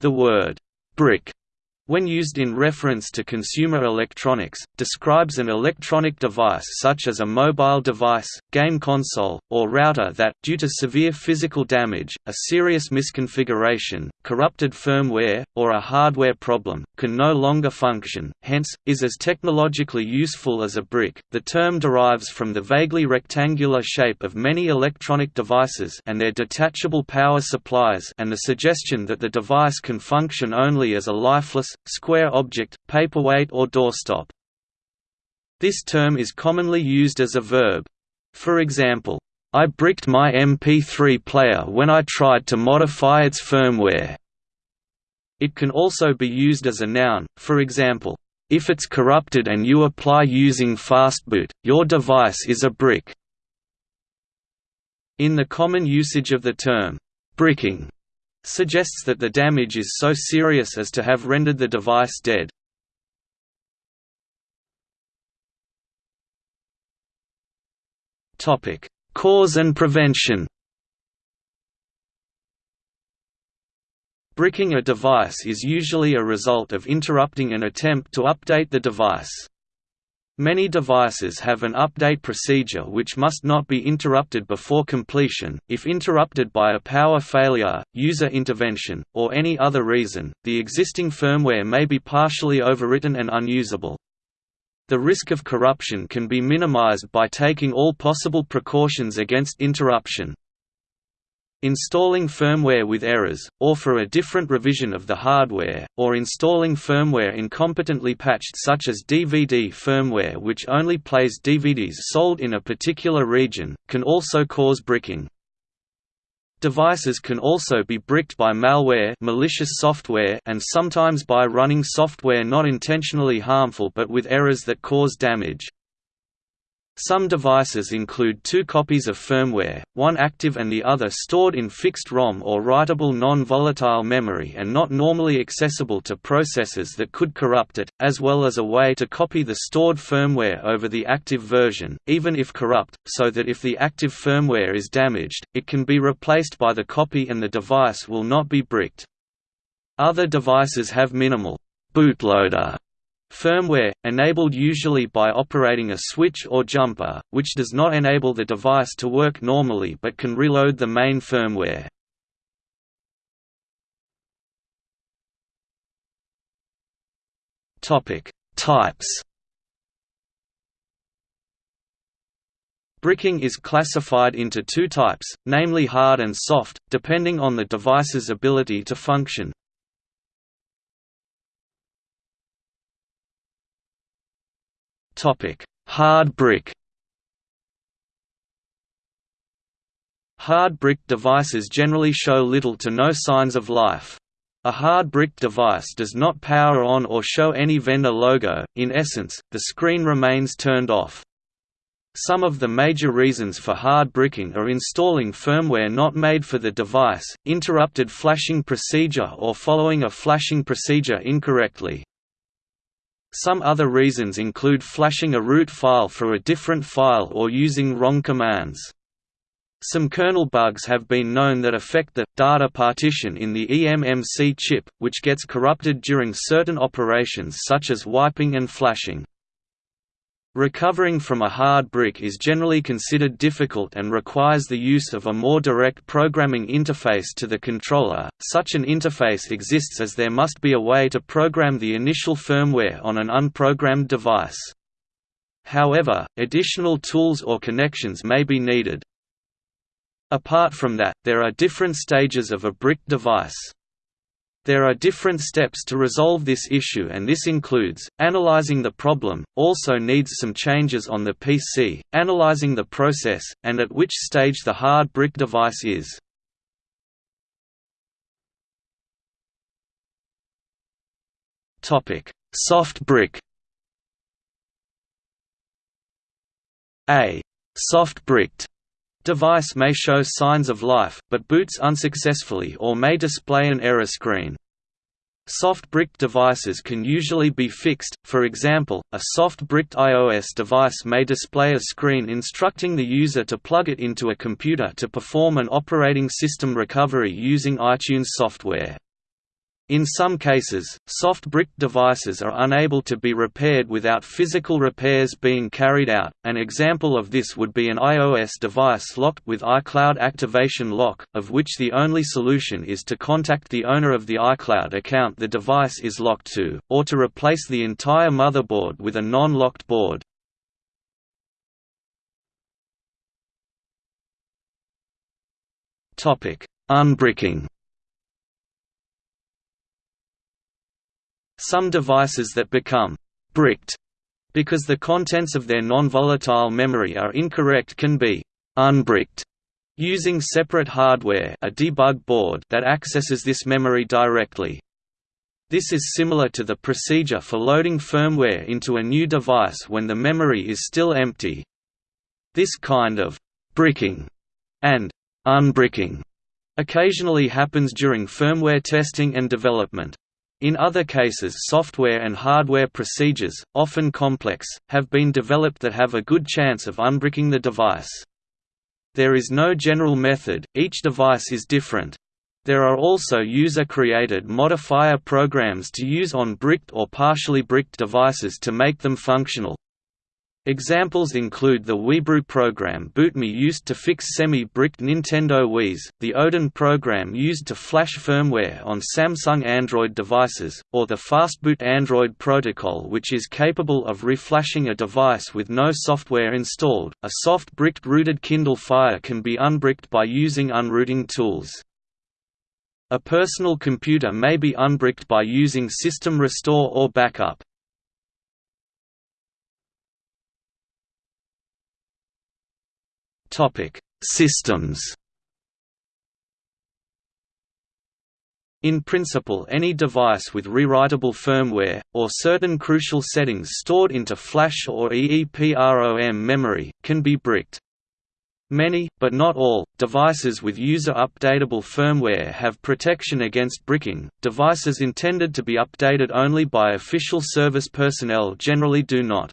The word brick when used in reference to consumer electronics, describes an electronic device such as a mobile device, game console, or router that, due to severe physical damage, a serious misconfiguration, corrupted firmware, or a hardware problem, can no longer function, hence, is as technologically useful as a brick. The term derives from the vaguely rectangular shape of many electronic devices and their detachable power supplies and the suggestion that the device can function only as a lifeless, square object, paperweight or doorstop. This term is commonly used as a verb. For example, I bricked my MP3 player when I tried to modify its firmware. It can also be used as a noun, for example, if it's corrupted and you apply using fastboot, your device is a brick. In the common usage of the term, bricking, suggests that the damage is so serious as to have rendered the device dead. Cause and prevention Bricking a device is usually a result of interrupting an attempt to update the device. Many devices have an update procedure which must not be interrupted before completion. If interrupted by a power failure, user intervention, or any other reason, the existing firmware may be partially overwritten and unusable. The risk of corruption can be minimized by taking all possible precautions against interruption. Installing firmware with errors, or for a different revision of the hardware, or installing firmware incompetently patched such as DVD firmware which only plays DVDs sold in a particular region, can also cause bricking. Devices can also be bricked by malware malicious software and sometimes by running software not intentionally harmful but with errors that cause damage. Some devices include two copies of firmware, one active and the other stored in fixed ROM or writable non-volatile memory and not normally accessible to processors that could corrupt it, as well as a way to copy the stored firmware over the active version, even if corrupt, so that if the active firmware is damaged, it can be replaced by the copy and the device will not be bricked. Other devices have minimal bootloader Firmware, enabled usually by operating a switch or jumper, which does not enable the device to work normally but can reload the main firmware. Types Bricking is classified into two types, namely hard and soft, depending on the device's ability to function. Hard brick. Hard brick devices generally show little to no signs of life. A hard brick device does not power on or show any vendor logo, in essence, the screen remains turned off. Some of the major reasons for hard bricking are installing firmware not made for the device, interrupted flashing procedure or following a flashing procedure incorrectly. Some other reasons include flashing a root file for a different file or using wrong commands. Some kernel bugs have been known that affect the data partition in the eMMC chip, which gets corrupted during certain operations such as wiping and flashing. Recovering from a hard brick is generally considered difficult and requires the use of a more direct programming interface to the controller. Such an interface exists as there must be a way to program the initial firmware on an unprogrammed device. However, additional tools or connections may be needed. Apart from that, there are different stages of a brick device. There are different steps to resolve this issue and this includes, analyzing the problem, also needs some changes on the PC, analyzing the process, and at which stage the hard brick device is. Soft brick A soft-bricked device may show signs of life, but boots unsuccessfully or may display an error screen. Soft-bricked devices can usually be fixed, for example, a soft-bricked iOS device may display a screen instructing the user to plug it into a computer to perform an operating system recovery using iTunes software. In some cases, soft brick devices are unable to be repaired without physical repairs being carried out. An example of this would be an iOS device locked with iCloud Activation Lock, of which the only solution is to contact the owner of the iCloud account the device is locked to, or to replace the entire motherboard with a non-locked board. Topic: Unbricking. Some devices that become «bricked» because the contents of their non-volatile memory are incorrect can be «unbricked» using separate hardware a debug board that accesses this memory directly. This is similar to the procedure for loading firmware into a new device when the memory is still empty. This kind of «bricking» and «unbricking» occasionally happens during firmware testing and development. In other cases software and hardware procedures, often complex, have been developed that have a good chance of unbricking the device. There is no general method, each device is different. There are also user-created modifier programs to use on bricked or partially bricked devices to make them functional. Examples include the WiiBrew program BootMii used to fix semi-bricked Nintendo Wiis, the Odin program used to flash firmware on Samsung Android devices, or the Fastboot Android protocol which is capable of reflashing a device with no software installed. A soft bricked rooted Kindle Fire can be unbricked by using unrooting tools. A personal computer may be unbricked by using system restore or backup. Systems. In principle any device with rewritable firmware, or certain crucial settings stored into flash or EEPROM memory, can be bricked. Many, but not all, devices with user-updatable firmware have protection against bricking. Devices intended to be updated only by official service personnel generally do not.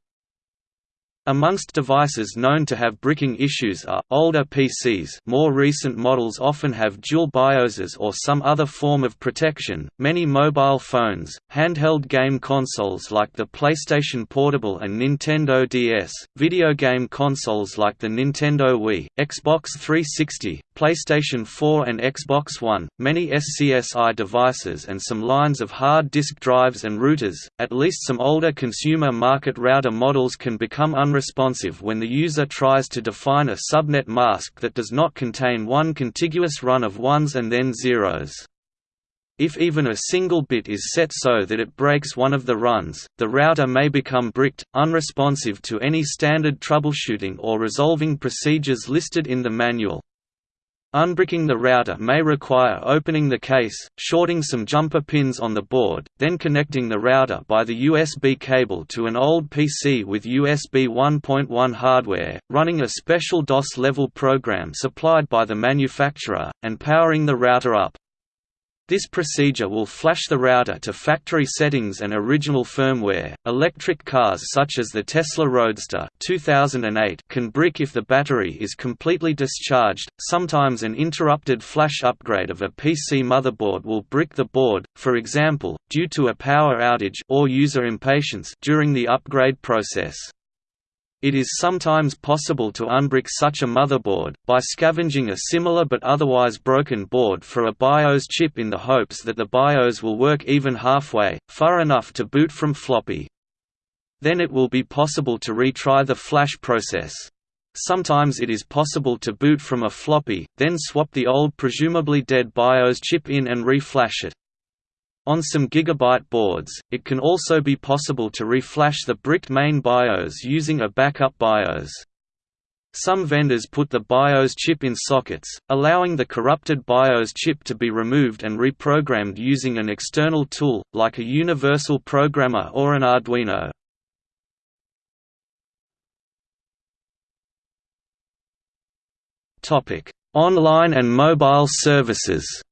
Amongst devices known to have bricking issues are, older PCs more recent models often have dual BIOSes or some other form of protection, many mobile phones, handheld game consoles like the PlayStation Portable and Nintendo DS, video game consoles like the Nintendo Wii, Xbox 360, PlayStation 4 and Xbox One, many SCSI devices and some lines of hard disk drives and routers, at least some older consumer market router models can become unresponsive when the user tries to define a subnet mask that does not contain one contiguous run of ones and then zeros. If even a single bit is set so that it breaks one of the runs, the router may become bricked, unresponsive to any standard troubleshooting or resolving procedures listed in the manual. Unbricking the router may require opening the case, shorting some jumper pins on the board, then connecting the router by the USB cable to an old PC with USB 1.1 hardware, running a special DOS-level program supplied by the manufacturer, and powering the router up. This procedure will flash the router to factory settings and original firmware. Electric cars such as the Tesla Roadster 2008 can brick if the battery is completely discharged. Sometimes an interrupted flash upgrade of a PC motherboard will brick the board, for example, due to a power outage or user impatience during the upgrade process. It is sometimes possible to unbrick such a motherboard, by scavenging a similar but otherwise broken board for a BIOS chip in the hopes that the BIOS will work even halfway, far enough to boot from floppy. Then it will be possible to retry the flash process. Sometimes it is possible to boot from a floppy, then swap the old presumably dead BIOS chip in and reflash it. On some gigabyte boards, it can also be possible to reflash the bricked main BIOS using a backup BIOS. Some vendors put the BIOS chip in sockets, allowing the corrupted BIOS chip to be removed and reprogrammed using an external tool, like a universal programmer or an Arduino. Online and mobile services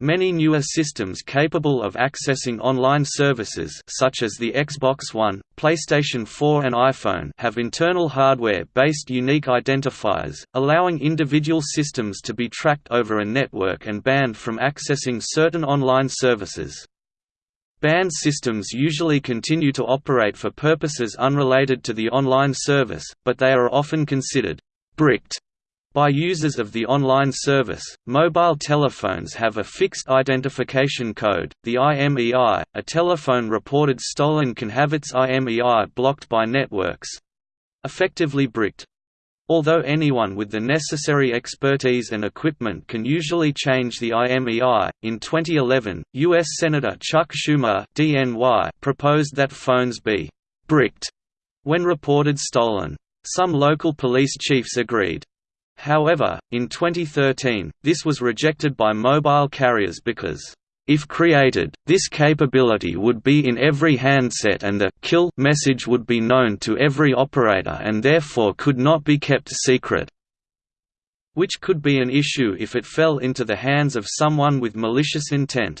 Many newer systems capable of accessing online services such as the Xbox One, PlayStation 4 and iPhone have internal hardware-based unique identifiers, allowing individual systems to be tracked over a network and banned from accessing certain online services. Banned systems usually continue to operate for purposes unrelated to the online service, but they are often considered bricked by users of the online service, mobile telephones have a fixed identification code, the IMEI. A telephone reported stolen can have its IMEI blocked by networks effectively bricked. Although anyone with the necessary expertise and equipment can usually change the IMEI, in 2011, U.S. Senator Chuck Schumer DNY proposed that phones be «bricked» when reported stolen. Some local police chiefs agreed. However, in 2013, this was rejected by mobile carriers because if created, this capability would be in every handset and the «kill» message would be known to every operator and therefore could not be kept secret which could be an issue if it fell into the hands of someone with malicious intent.